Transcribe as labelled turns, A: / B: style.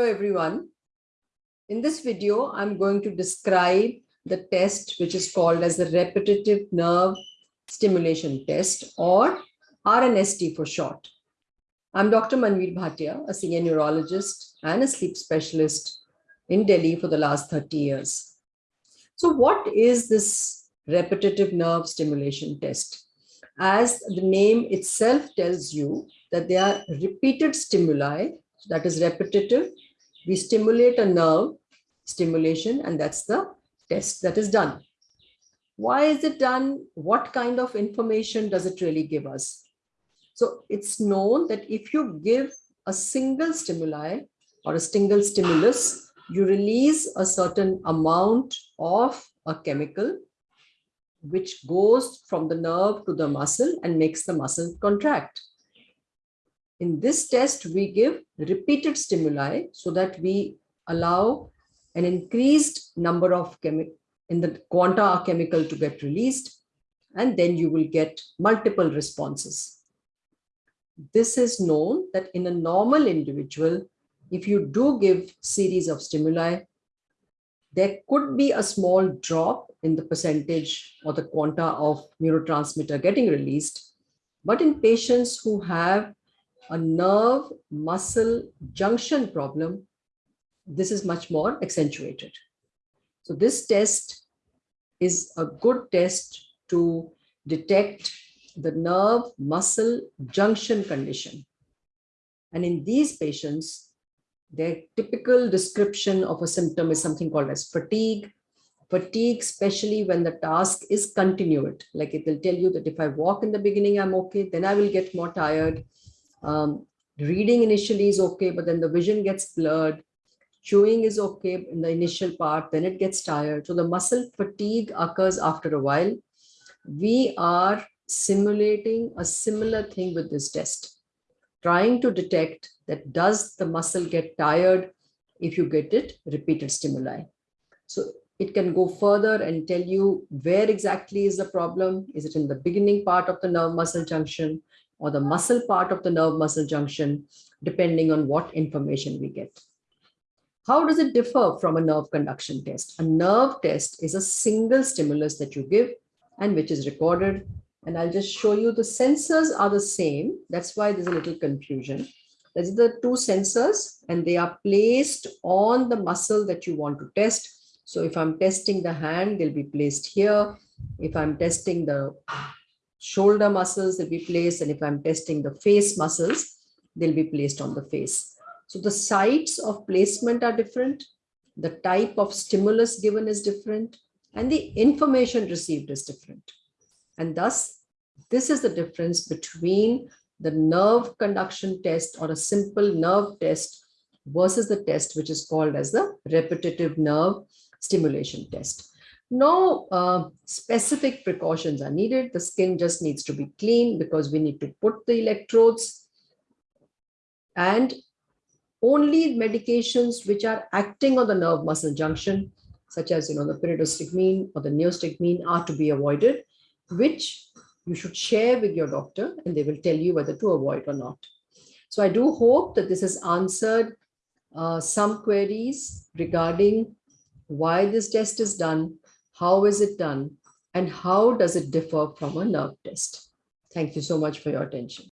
A: Hello, everyone. In this video, I'm going to describe the test which is called as the repetitive nerve stimulation test or RNST for short. I'm Dr. Manveer Bhatia, a senior neurologist and a sleep specialist in Delhi for the last 30 years. So what is this repetitive nerve stimulation test? As the name itself tells you that they are repeated stimuli that is repetitive. We stimulate a nerve stimulation and that's the test that is done. Why is it done? What kind of information does it really give us? So it's known that if you give a single stimuli or a single stimulus, you release a certain amount of a chemical which goes from the nerve to the muscle and makes the muscle contract. In this test, we give repeated stimuli so that we allow an increased number of chemical in the quanta chemical to get released, and then you will get multiple responses. This is known that in a normal individual, if you do give series of stimuli, there could be a small drop in the percentage or the quanta of neurotransmitter getting released. But in patients who have a nerve muscle junction problem, this is much more accentuated. So this test is a good test to detect the nerve muscle junction condition. And in these patients, their typical description of a symptom is something called as fatigue. Fatigue, especially when the task is continued. Like it will tell you that if I walk in the beginning, I'm okay, then I will get more tired. Um, reading initially is okay, but then the vision gets blurred. Chewing is okay in the initial part, then it gets tired. So the muscle fatigue occurs after a while. We are simulating a similar thing with this test, trying to detect that does the muscle get tired if you get it repeated stimuli. So it can go further and tell you where exactly is the problem. Is it in the beginning part of the nerve muscle junction? Or the muscle part of the nerve muscle junction, depending on what information we get. How does it differ from a nerve conduction test? A nerve test is a single stimulus that you give and which is recorded. And I'll just show you the sensors are the same. That's why there's a little confusion. These are the two sensors and they are placed on the muscle that you want to test. So if I'm testing the hand, they'll be placed here. If I'm testing the shoulder muscles will be placed. And if I'm testing the face muscles, they'll be placed on the face. So the sites of placement are different. The type of stimulus given is different and the information received is different. And thus, this is the difference between the nerve conduction test or a simple nerve test versus the test which is called as the repetitive nerve stimulation test. No uh, specific precautions are needed. The skin just needs to be clean because we need to put the electrodes and only medications which are acting on the nerve muscle junction, such as you know the pyridostigmine or the neostigmine are to be avoided, which you should share with your doctor and they will tell you whether to avoid or not. So I do hope that this has answered uh, some queries regarding why this test is done how is it done? And how does it differ from a nerve test? Thank you so much for your attention.